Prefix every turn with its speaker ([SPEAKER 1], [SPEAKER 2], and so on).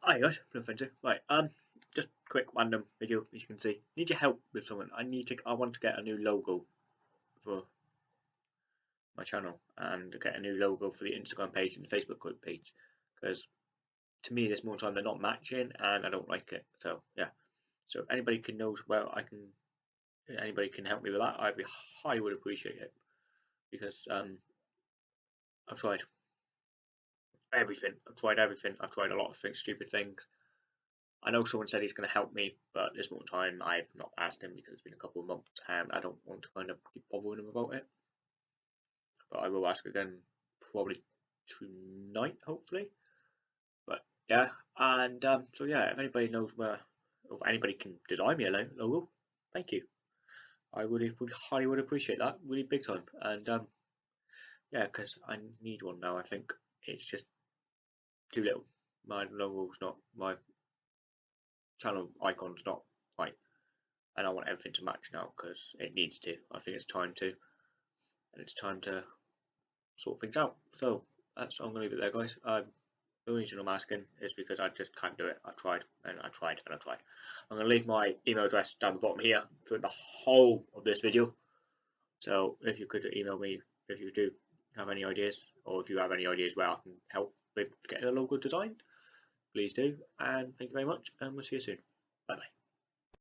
[SPEAKER 1] Hi guys, no offensive. Right, um, just quick random video as you can see. Need your help with someone. I need to. I want to get a new logo for my channel and get a new logo for the Instagram page and the Facebook group page because to me there's more time they're not matching and I don't like it. So yeah. So if anybody can knows where I can, anybody can help me with that, I'd be highly would appreciate it because um, I've tried everything. I've tried everything. I've tried a lot of things, stupid things. I know someone said he's going to help me, but this more time I've not asked him because it's been a couple of months and I don't want to kind of keep bothering him about it. But I will ask again probably tonight, hopefully. But yeah, and um, so yeah, if anybody knows where, if anybody can design me a logo, thank you. I really would highly would appreciate that, really big time. And um, yeah, because I need one now. I think it's just too little. My logo's not my channel icon's not right, and I want everything to match now because it needs to. I think it's time to, and it's time to sort things out. So that's I'm gonna leave it there, guys. Um, the reason I'm asking is because I just can't do it. I tried and I tried and I tried. I'm gonna leave my email address down the bottom here for the whole of this video. So if you could email me if you do have any ideas or if you have any ideas where I can help with getting a logo design, please do. And thank you very much, and we'll see you soon. Bye bye.